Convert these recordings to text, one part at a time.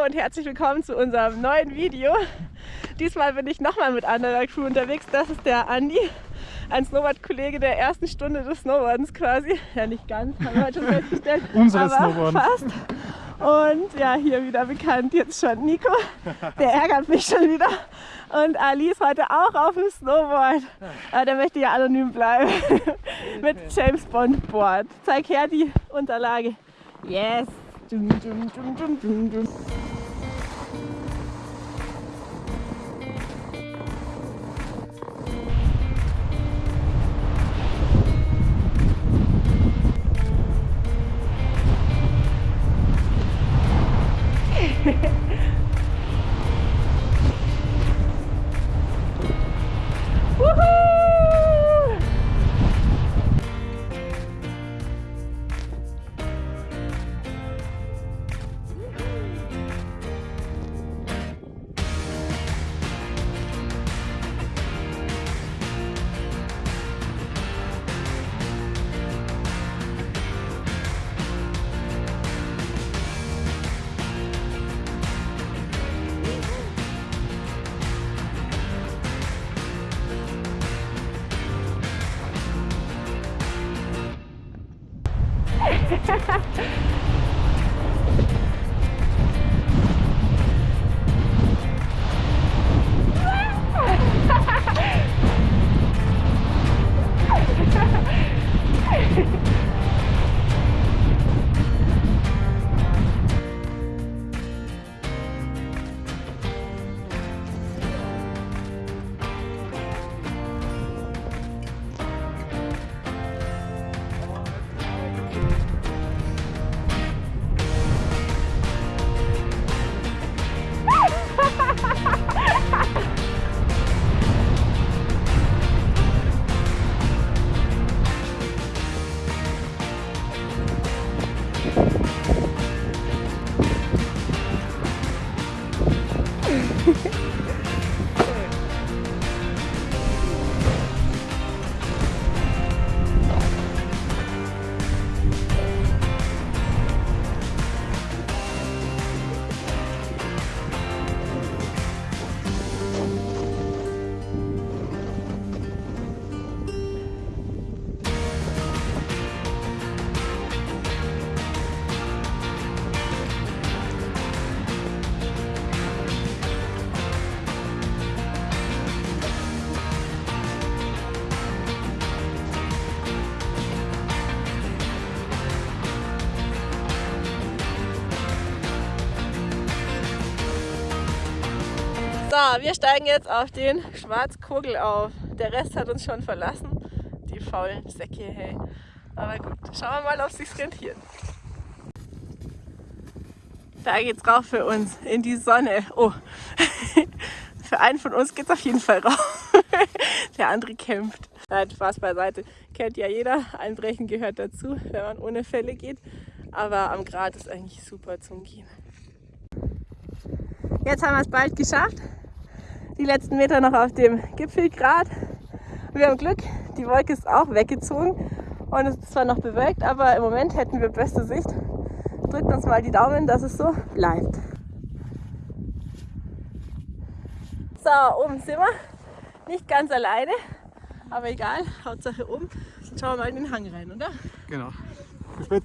Hallo und herzlich willkommen zu unserem neuen Video. Diesmal bin ich nochmal mit anderer Crew unterwegs. Das ist der Andi, ein Snowboard-Kollege der ersten Stunde des Snowboardens quasi. Ja, nicht ganz, haben wir heute schon festgestellt. Unseres aber Snowboarden. fast. Und ja, hier wieder bekannt jetzt schon Nico. Der ärgert mich schon wieder. Und Ali ist heute auch auf dem Snowboard. Aber der möchte ja anonym bleiben. Mit James Bond Board. Zeig her die Unterlage. Yes. Dum, dum, dum, Ha ha ha! So, wir steigen jetzt auf den Schwarzkogel auf. Der Rest hat uns schon verlassen. Die faulen Säcke, hey. Aber gut, schauen wir mal, ob es sich rentiert. Da geht's rauf für uns in die Sonne. Oh, für einen von uns geht's auf jeden Fall rauf. Der andere kämpft. Nein, Spaß beiseite. Kennt ja jeder. Einbrechen gehört dazu, wenn man ohne Fälle geht. Aber am Grat ist eigentlich super zum Gehen. Jetzt haben wir es bald geschafft. Die letzten Meter noch auf dem Gipfelgrat. Wir haben Glück, die Wolke ist auch weggezogen und es ist zwar noch bewölkt, aber im Moment hätten wir beste Sicht. Drückt uns mal die Daumen, dass es so bleibt. So, oben sind wir. Nicht ganz alleine, aber egal, Hauptsache oben. Jetzt schauen wir mal in den Hang rein, oder? Genau. Bis später.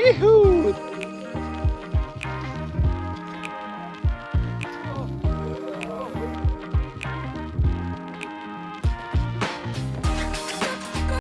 Yeehoo!